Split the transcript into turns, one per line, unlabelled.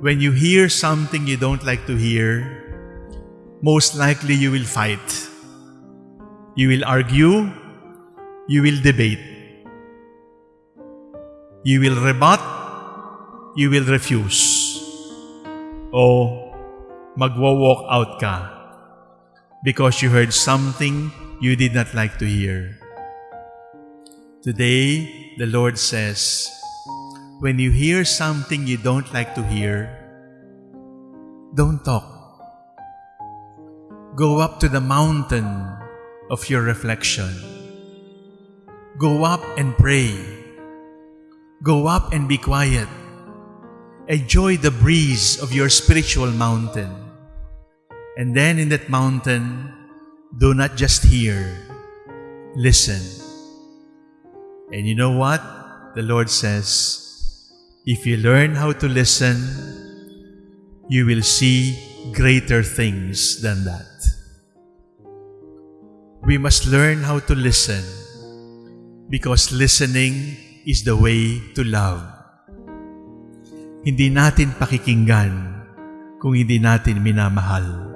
when you hear something you don't like to hear, most likely you will fight. You will argue, you will debate. You will rebut, you will refuse. O magwo-walk out ka because you heard something you did not like to hear. Today, the Lord says, when you hear something you don't like to hear, don't talk. Go up to the mountain of your reflection. Go up and pray. Go up and be quiet. Enjoy the breeze of your spiritual mountain. And then in that mountain, do not just hear, listen. And you know what? The Lord says, if you learn how to listen, you will see greater things than that. We must learn how to listen because listening is the way to love. Hindi natin pakikinggan kung hindi natin minamahal.